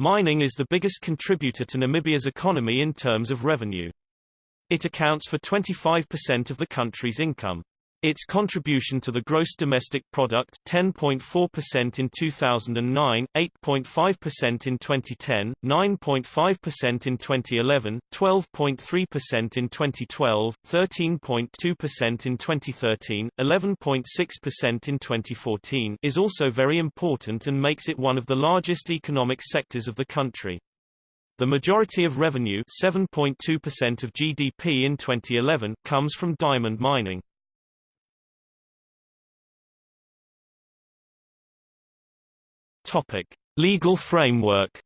Mining is the biggest contributor to Namibia's economy in terms of revenue. It accounts for 25% of the country's income. Its contribution to the gross domestic product 10.4% in 2009, 8.5% in 2010, 9.5% in 2011, 12.3% in 2012, 13.2% in 2013, 11.6% in 2014 is also very important and makes it one of the largest economic sectors of the country. The majority of revenue 7.2% of GDP in 2011 comes from diamond mining. Topic: Legal framework.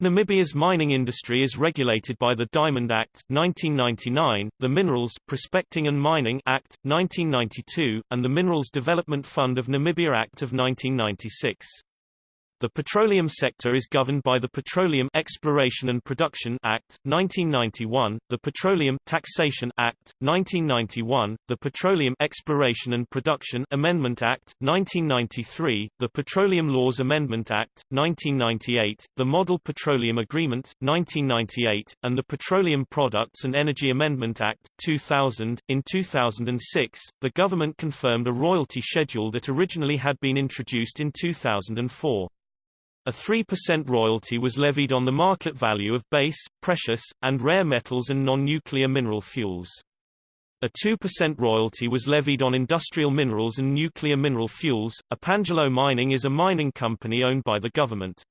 Namibia's mining industry is regulated by the Diamond Act 1999, the Minerals Prospecting and Mining Act 1992, and the Minerals Development Fund of Namibia Act of 1996. The petroleum sector is governed by the Petroleum Exploration and Production Act, 1991, the Petroleum Taxation Act, 1991, the Petroleum Exploration and Production Amendment Act, 1993, the Petroleum Laws Amendment Act, 1998, the Model Petroleum Agreement, 1998, and the Petroleum Products and Energy Amendment Act, 2000. In 2006, the government confirmed a royalty schedule that originally had been introduced in 2004. A 3% royalty was levied on the market value of base, precious, and rare metals and non-nuclear mineral fuels. A 2% royalty was levied on industrial minerals and nuclear mineral fuels. Epangelo Mining is a mining company owned by the government.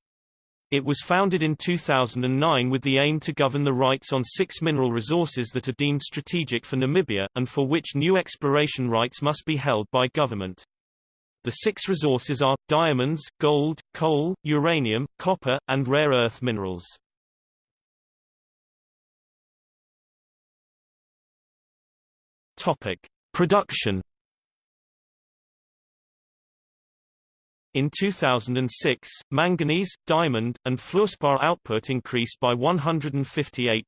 It was founded in 2009 with the aim to govern the rights on six mineral resources that are deemed strategic for Namibia, and for which new exploration rights must be held by government. The six resources are, diamonds, gold, coal, uranium, copper, and rare earth minerals. Topic. Production In 2006, manganese, diamond, and fluorspar output increased by 158%,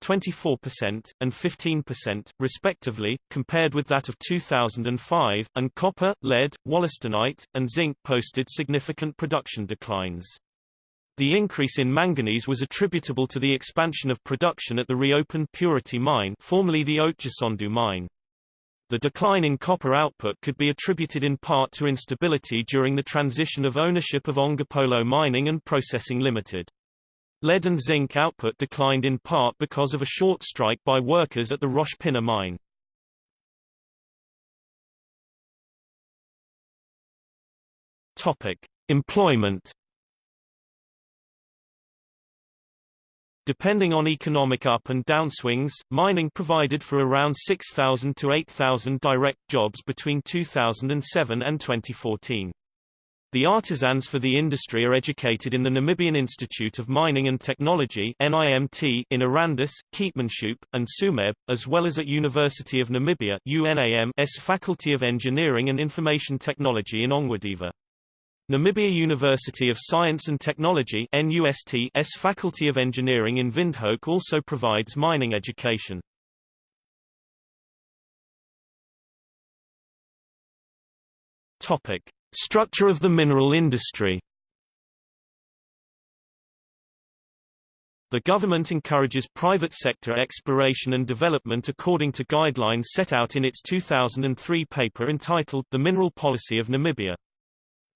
24%, and 15%, respectively, compared with that of 2005, and copper, lead, wollastonite, and zinc posted significant production declines. The increase in manganese was attributable to the expansion of production at the reopened Purity mine formerly the Otjisondu mine. The decline in copper output could be attributed in part to instability during the transition of ownership of Ongopolo Mining and Processing Limited. Lead and zinc output declined in part because of a short strike by workers at the Pinah mine. Topic: Employment Depending on economic up and downswings, mining provided for around 6,000 to 8,000 direct jobs between 2007 and 2014. The artisans for the industry are educated in the Namibian Institute of Mining and Technology NIMT in Arandis, Keetmanshoop, and Tsumeb, as well as at University of Namibia UNAM's Faculty of Engineering and Information Technology in Ongwediva. Namibia University of Science and Technology NUST's Faculty of Engineering in Windhoek also provides mining education. Topic: Structure of the mineral industry. The government encourages private sector exploration and development according to guidelines set out in its 2003 paper entitled The Mineral Policy of Namibia.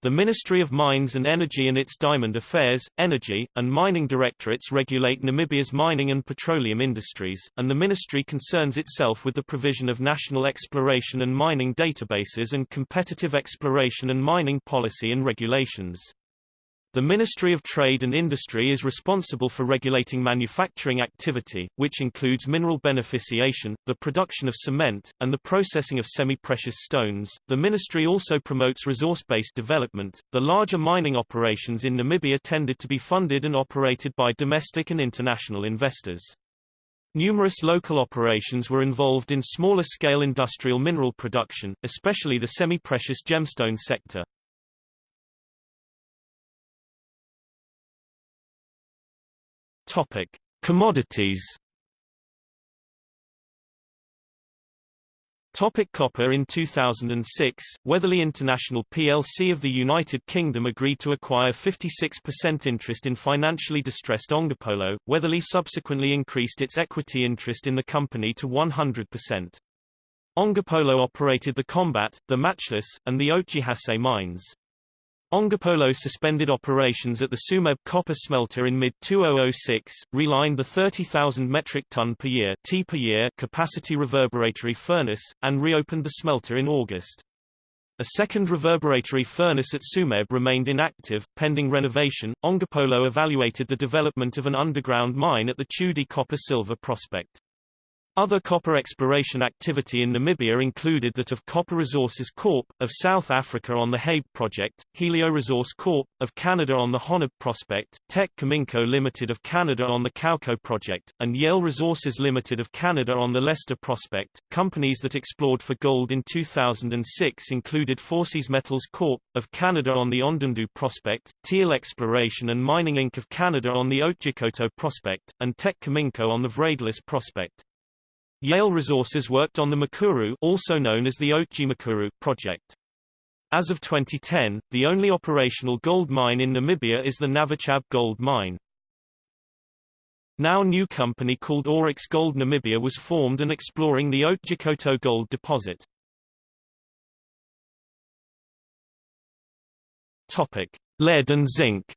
The Ministry of Mines and Energy and its Diamond Affairs, Energy, and Mining Directorates regulate Namibia's mining and petroleum industries, and the ministry concerns itself with the provision of national exploration and mining databases and competitive exploration and mining policy and regulations. The Ministry of Trade and Industry is responsible for regulating manufacturing activity, which includes mineral beneficiation, the production of cement, and the processing of semi-precious stones. The ministry also promotes resource-based development. The larger mining operations in Namibia tended to be funded and operated by domestic and international investors. Numerous local operations were involved in smaller-scale industrial mineral production, especially the semi-precious gemstone sector. Topic: Commodities. Topic copper In 2006, Weatherly International plc of the United Kingdom agreed to acquire 56% interest in financially distressed Ongopolo. Weatherly subsequently increased its equity interest in the company to 100%. Ongopolo operated the Combat, the Matchless, and the Otjihase mines. Ongopolo suspended operations at the Tsumeb copper smelter in mid-2006, relined the 30,000 metric ton per year, T per year capacity reverberatory furnace, and reopened the smelter in August. A second reverberatory furnace at Tsumeb remained inactive, pending renovation. Ongopolo evaluated the development of an underground mine at the Tschudi copper-silver prospect. Other copper exploration activity in Namibia included that of Copper Resources Corp. of South Africa on the Haib project, Helio Resource Corp. of Canada on the Honib prospect, Teck Cominco Limited of Canada on the Cauco project, and Yale Resources Limited of Canada on the Lester prospect. Companies that explored for gold in 2006 included Forsys Metals Corp. of Canada on the Ondundu prospect, Teal Exploration and Mining Inc. of Canada on the Otjikoto prospect, and Teck Cominco on the Vradelis prospect. Yale Resources worked on the Makuru also known as the Otji project. As of 2010, the only operational gold mine in Namibia is the Navachab gold mine. Now new company called Auryx Gold Namibia was formed and exploring the Otjikoto gold deposit. Topic: Lead and zinc.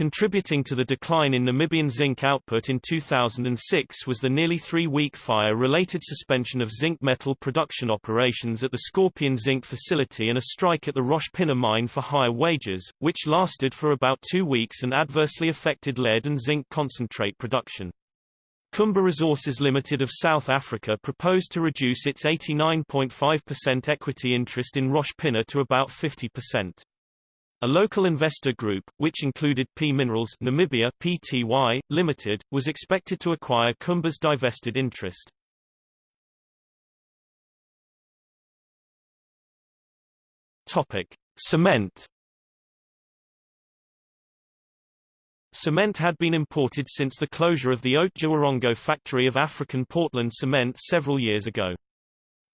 Contributing to the decline in Namibian zinc output in 2006 was the nearly three-week fire-related suspension of zinc metal production operations at the Skorpion Zinc facility and a strike at the Rosh Pinah mine for higher wages, which lasted for about two weeks and adversely affected lead and zinc concentrate production. Kumba Resources Limited of South Africa proposed to reduce its 89.5% equity interest in Rosh Pinah to about 50%. A local investor group, which included P Minerals Namibia Pty, Limited, was expected to acquire Kumba's divested interest. Topic: Cement. Cement had been imported since the closure of the Otjiwarongo factory of African Portland Cement several years ago.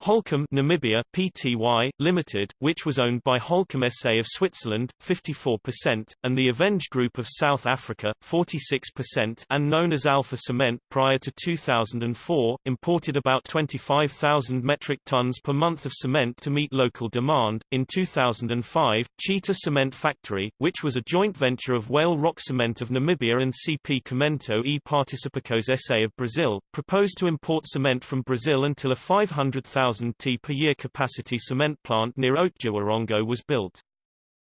Holcim Namibia Pty Limited, which was owned by Holcim SA of Switzerland 54% and the Aveng Group of South Africa 46% and known as Alpha Cement prior to 2004, imported about 25,000 metric tons per month of cement to meet local demand. In 2005, Cheetah Cement Factory, which was a joint venture of Whale Rock Cement of Namibia and CP Cimento e Participacos SA of Brazil, proposed to import cement from Brazil until a 500,000 1,000 t per year capacity cement plant near Otjiwarongo was built.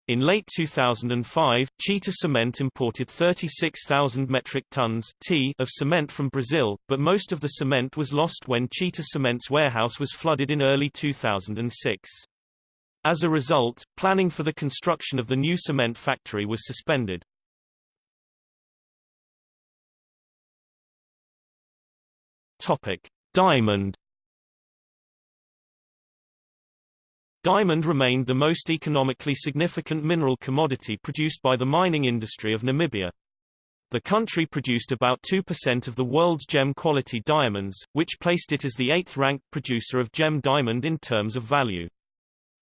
In late 2005, Cheetah Cement imported 36,000 metric tons t of cement from Brazil, but most of the cement was lost when Cheetah Cement's warehouse was flooded in early 2006. As a result, planning for the construction of the new cement factory was suspended. Topic: Diamond Diamond remained the most economically significant mineral commodity produced by the mining industry of Namibia. The country produced about 2% of the world's gem quality diamonds, which placed it as the eighth-ranked producer of gem diamond in terms of value.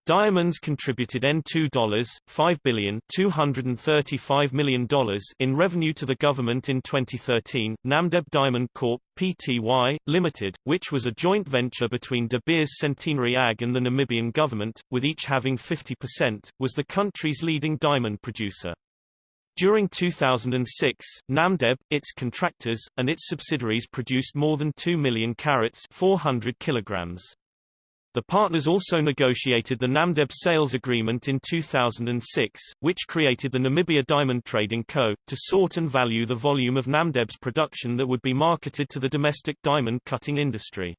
Diamonds contributed N2 $5 billion $235 million in revenue to the government in 2013. Namdeb Diamond Corp. Pty. Limited, which was a joint venture between De Beers Centenary AG and the Namibian government, with each having 50%, was the country's leading diamond producer. During 2006, Namdeb, its contractors, and its subsidiaries produced more than 2 million carats 400 kilograms. The partners also negotiated the Namdeb sales agreement in 2006, which created the Namibia Diamond Trading Co., to sort and value the volume of Namdeb's production that would be marketed to the domestic diamond cutting industry.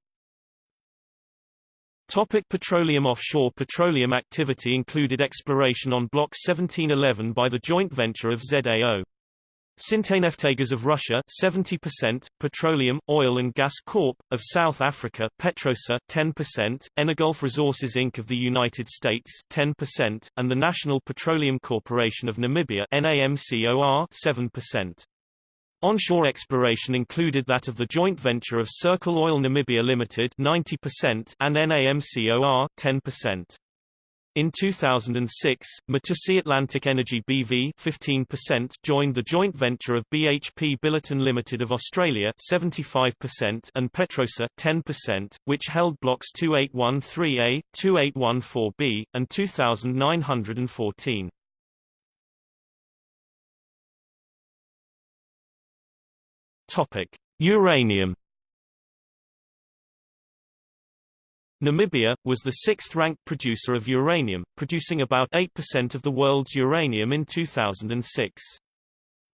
Topic petroleum Offshore petroleum activity included exploration on Block 1711 by the joint venture of ZAO. Sintaneftegas of Russia 70%, Petroleum, Oil and Gas Corp. of South Africa Petrosa 10%, EnerGulf Resources Inc. of the United States 10%, and the National Petroleum Corporation of Namibia NAMCOR 7%. Onshore exploration included that of the joint venture of Circle Oil Namibia Limited 90% and NAMCOR 10%. In 2006, Matusi Atlantic Energy BV 15% joined the joint venture of BHP Billiton Limited of Australia 75% and Petrosa 10%, which held blocks 2813A, 2814B, and 2914. Topic: Uranium Namibia, was the sixth-ranked producer of uranium, producing about 8% of the world's uranium in 2006.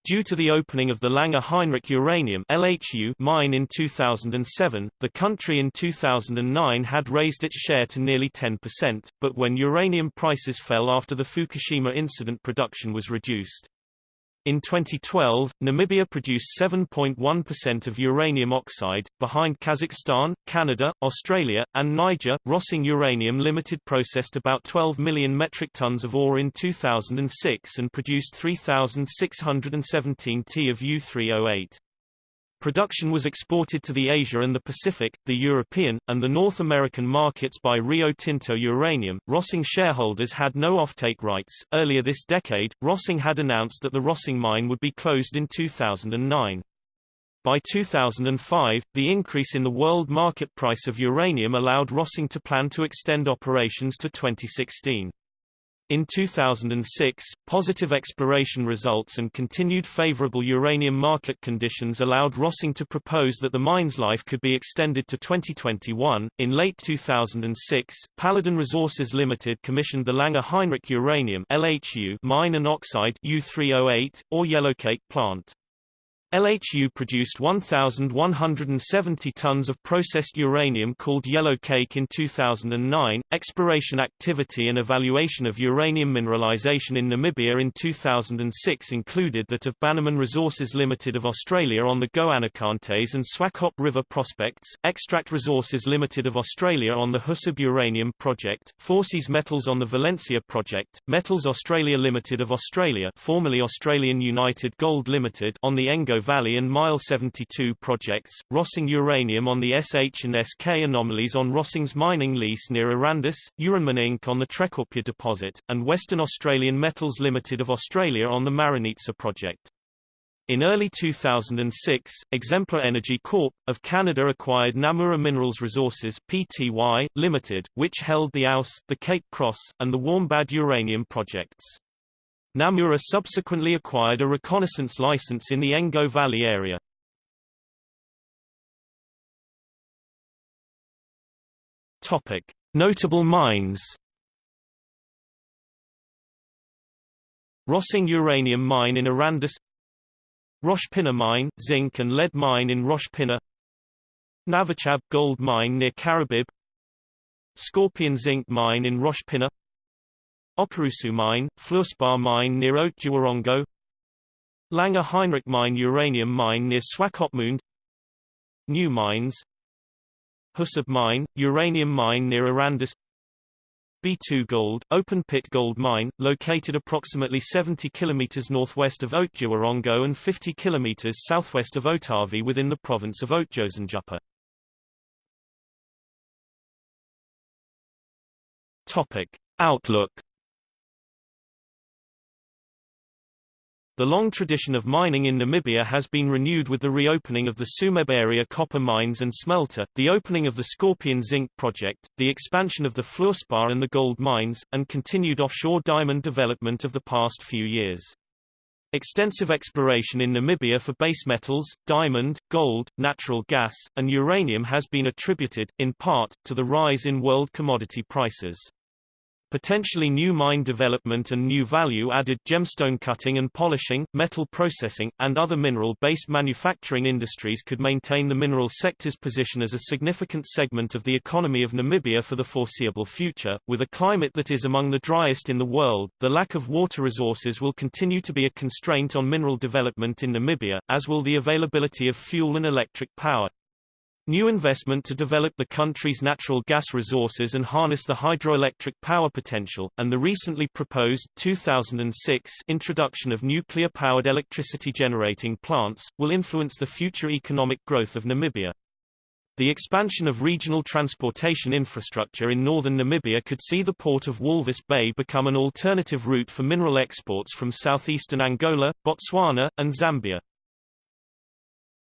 Due to the opening of the Langer Heinrich Uranium LHU mine in 2007, the country in 2009 had raised its share to nearly 10%, but when uranium prices fell after the Fukushima incident production was reduced. In 2012, Namibia produced 7.1% of uranium oxide, behind Kazakhstan, Canada, Australia, and Niger. Rossing Uranium Limited processed about 12 million metric tons of ore in 2006 and produced 3,617 t of U3O8. Production was exported to the Asia and the Pacific, the European, and the North American markets by Rio Tinto Uranium. Rossing shareholders had no offtake rights. Earlier this decade, Rossing had announced that the Rossing mine would be closed in 2009. By 2005, the increase in the world market price of uranium allowed Rossing to plan to extend operations to 2016. In 2006, positive exploration results and continued favorable uranium market conditions allowed Rossing to propose that the mine's life could be extended to 2021. In late 2006, Paladin Resources Limited commissioned the Langer Heinrich Uranium LHU mine and oxide U3O8 or yellowcake plant. LHU produced 1,170 tons of processed uranium called yellow cake in 2009. Exploration activity and evaluation of uranium mineralization in Namibia in 2006 included that of Bannerman Resources Limited of Australia on the Goanikontes and Swakop River prospects, Extract Resources Limited of Australia on the Husab Uranium Project, Forsys Metals on the Valencia Project, Metals Australia Limited of Australia formerly Australian United Gold Limited on the Engo Valley and Mile 72 projects, Rossing uranium on the SH and SK anomalies on Rossing's mining lease near Arandis, Uranminink on the Trekkopje deposit, and Western Australian Metals Limited of Australia on the Marenica project. In early 2006, Exemplar Energy Corp. of Canada acquired Namura Minerals Resources Pty, Limited, which held the AUS, the Cape Cross, and the Warmbad uranium projects. Namura subsequently acquired a reconnaissance license in the Engo Valley area. Notable mines. Rossing uranium mine in Arandis Rosh Pinah mine, zinc and lead mine in Rosh Pinah Navachab gold mine near Karibib Skorpion zinc mine in Rosh Okorusu Mine, Fluorspar Mine near Otjiwarongo Langer Heinrich Mine Uranium Mine near Swakopmund. New Mines. Husab Mine, Uranium Mine near Arandis B2 Gold, open pit gold mine, located approximately 70 km northwest of Otjiwarongo and 50 km southwest of Otavi within the province of Otjozondjupa. Topic. Outlook The long tradition of mining in Namibia has been renewed with the reopening of the Tsumeb area copper mines and smelter, the opening of the Skorpion zinc project, the expansion of the fluorspar and the gold mines, and continued offshore diamond development of the past few years. Extensive exploration in Namibia for base metals, diamond, gold, natural gas, and uranium has been attributed, in part, to the rise in world commodity prices. Potentially new mine development and new value-added gemstone cutting and polishing, metal processing, and other mineral-based manufacturing industries could maintain the mineral sector's position as a significant segment of the economy of Namibia for the foreseeable future. With a climate that is among the driest in the world, the lack of water resources will continue to be a constraint on mineral development in Namibia, as will the availability of fuel and electric power. New investment to develop the country's natural gas resources and harness the hydroelectric power potential, and the recently proposed 2006 introduction of nuclear-powered electricity generating plants, will influence the future economic growth of Namibia. The expansion of regional transportation infrastructure in northern Namibia could see the port of Walvis Bay become an alternative route for mineral exports from southeastern Angola, Botswana, and Zambia.